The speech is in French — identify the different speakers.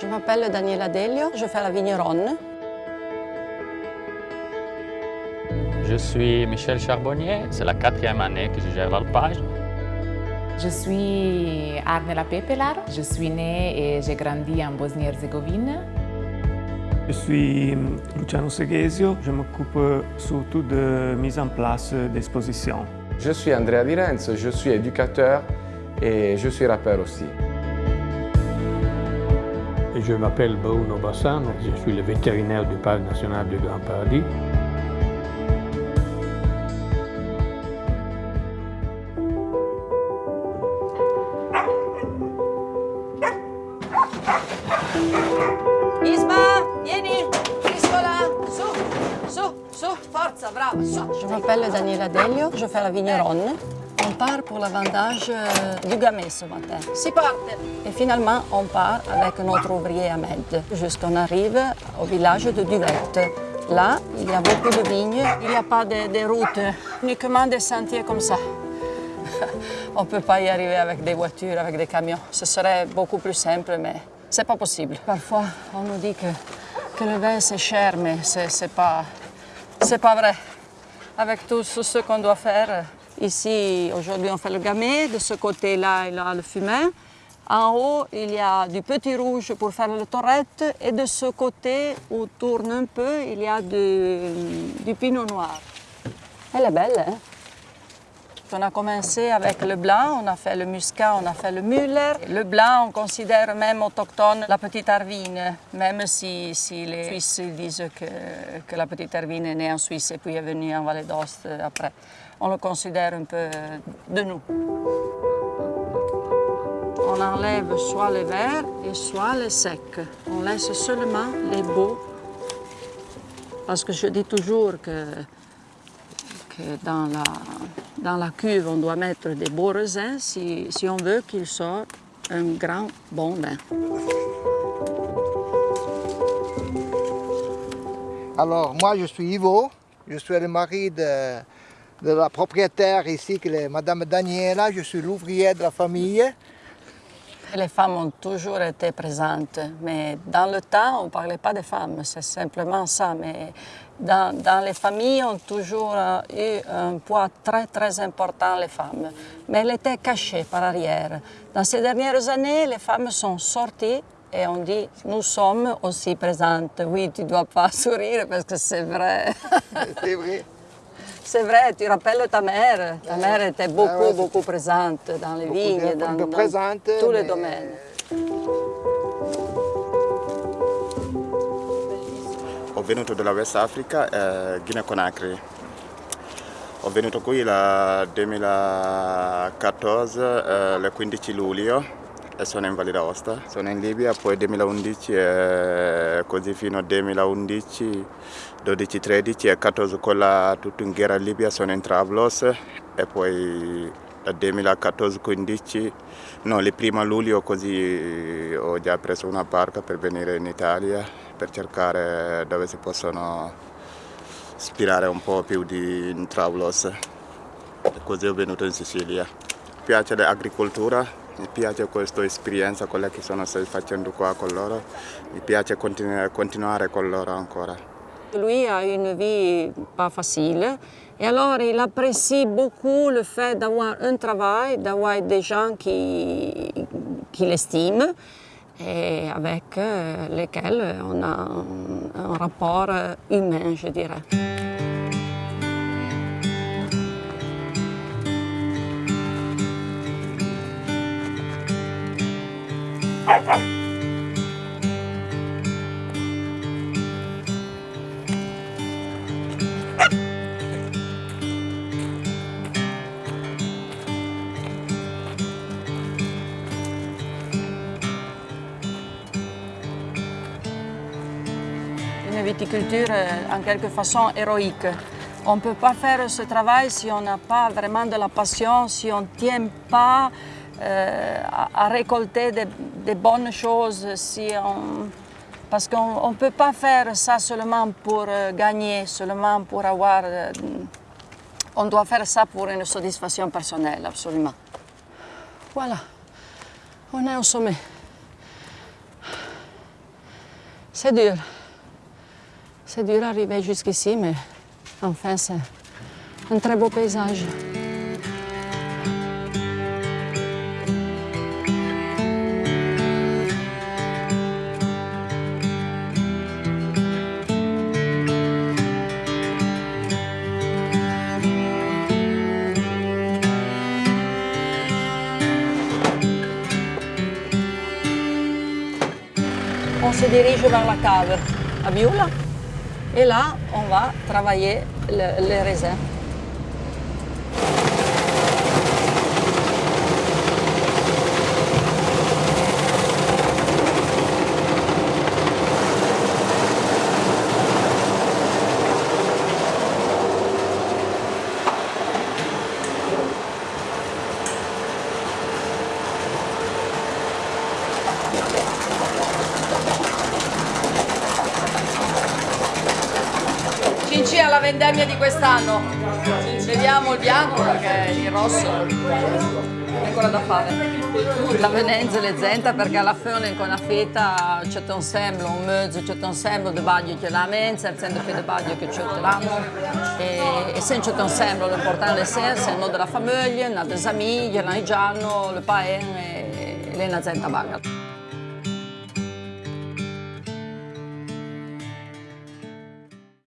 Speaker 1: Je m'appelle Daniela Delio, je fais la vigneronne.
Speaker 2: Je suis Michel Charbonnier, c'est la quatrième année que je gère l'alpage.
Speaker 3: Je suis Arnela Pepelar, je suis née et j'ai grandi en Bosnie-Herzégovine.
Speaker 4: Je suis Luciano Seghesio, je m'occupe surtout de mise en place d'expositions.
Speaker 5: Je suis Andrea Di Renzo, je suis éducateur et je suis rappeur aussi.
Speaker 6: Je m'appelle Bruno Bassano, je suis le vétérinaire du Parc national du Grand Paradis.
Speaker 1: Isma, vieni, Iscola, su, su, su, forza, brava, su. Je m'appelle Daniela Delio, je fais la vigneronne. On part pour la vendage euh, du gamay ce matin. Si parte Et finalement, on part avec notre ouvrier Ahmed. Jusqu'on arrive au village de Duvette. Là, il y a beaucoup de vignes, il n'y a pas de, de routes, uniquement des sentiers comme ça. On ne peut pas y arriver avec des voitures, avec des camions. Ce serait beaucoup plus simple, mais c'est pas possible. Parfois, on nous dit que, que le vin c'est cher, mais c'est pas, c'est pas vrai. Avec tout ce qu'on doit faire, ici, aujourd'hui, on fait le gamay. De ce côté-là, il y a le fumet. En haut, il y a du petit rouge pour faire le torrette. Et de ce côté, où tourne un peu, il y a du, du pinot noir. Elle est belle, hein? On a commencé avec le blanc, on a fait le muscat, on a fait le Müller. Le blanc, on considère même autochtone la petite Arvine, même si, si les Suisses disent que, que, la petite Arvine est née en Suisse et puis est venue en Vallée d'Ost après. On le considère un peu de nous. On enlève soit les verts et soit les secs. On laisse seulement les beaux. Parce que je dis toujours que dans la, dans la cuve, on doit mettre des beaux raisins si, si on veut qu'il sorte un grand bon vin.
Speaker 7: Alors, moi, je suis Ivo. Je suis le mari de, de la propriétaire ici, qui est Madame Daniela. Je suis l'ouvrier de la famille.
Speaker 1: Les femmes ont toujours été présentes, mais dans le temps, on ne parlait pas des femmes, c'est simplement ça. Mais dans, les familles, ont toujours eu un poids très, très important, les femmes. Mais elles étaient cachées par arrière. Dans ces dernières années, les femmes sont sorties et on dit, nous sommes aussi présentes. Oui, tu ne dois pas sourire parce que c'est vrai.
Speaker 7: C'est vrai,
Speaker 1: tu rappelles ta mère. Ta mère était beaucoup, ouais, beaucoup présente dans les vignes, dans, dans
Speaker 7: présente,
Speaker 1: tous les domaines.
Speaker 8: Ho venuto dalla West Africa, eh, Guinea Conakry. Ho venuto qui il 2014, eh, il 15 luglio, sono in Valle d'Aosta. Sono in Libia, poi 2011 e così fino al 2011, 12-13 e 14 con la tutta in guerra in Libia sono in Trablos e poi dal 2014-15, no, il primo luglio così ho già preso una barca per venire in Italia per cercare dove si possono ispirare un po' più di in Trablos e così ho venuto in Sicilia. Mi piace l'agricoltura, mi piace questa esperienza, quella che sono stai facendo qua con loro, mi piace continu continuare con loro ancora.
Speaker 1: Lui a une vie pas facile et alors il apprécie beaucoup le fait d'avoir un travail, d'avoir des gens qui, qui l'estiment et avec lesquels on a un, un rapport humain, je dirais. Une viticulture en quelque façon héroïque. On ne peut pas faire ce travail si on n'a pas vraiment de la passion, si on ne tient pas euh, à, à, récolter des de bonnes choses, si on... parce qu'on ne peut pas faire ça seulement pour euh, gagner, seulement pour avoir... Euh, on doit faire ça pour une satisfaction personnelle, absolument. Voilà, on est au sommet. C'est dur. C'est dur d'arriver jusqu'ici, mais enfin, c'est un très beau paysage. Se dirige vers la cave à Bioula et là, on va travailler le- les raisins. Alla vendemmia di quest'anno. Vediamo il bianco perché il rosso è ancora da fare. La venenza zenta perché alla fine con la feta c'è un sembro, un mezzo, c'è un sembro di baglio che la mensa, il centro di baglio che c'è l'anno e, e se c'è un sembro l'importante è se no della famiglia, una des amiglie, il giallo, il paen e, e la zenta baga.